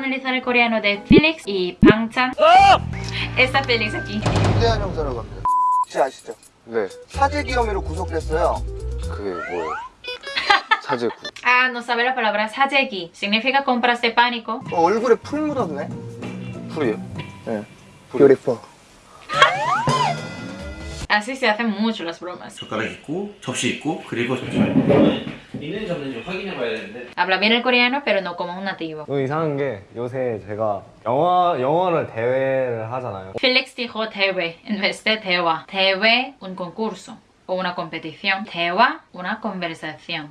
analizar el coreano de Felix y Pangchan. Esta Felix aquí. 중대한 형사라고 합니다. 혹시 아시죠? 네, 사재기 혐의로 구속됐어요. 그게 뭐예요? 사제구. Ah, no sabe la palabra sajegi. Significa compras de pánico. 어, 얼굴에 풀 묻었네. 풀이요? 네. 뷰티풀. Así se hacen mucho las bromas. 젓가락 있고 접시 있고 그리고 잠시만요 있는지 없는지 확인해 봐야 되는데 Habla bien el coreano, pero no como un nativo. 너무 이상한 게 요새 제가 영어, 영어를 대회를 하잖아요 Felix dijo TV en vez de Tewa. TV, un concurso o una competición. Tewa, una conversación.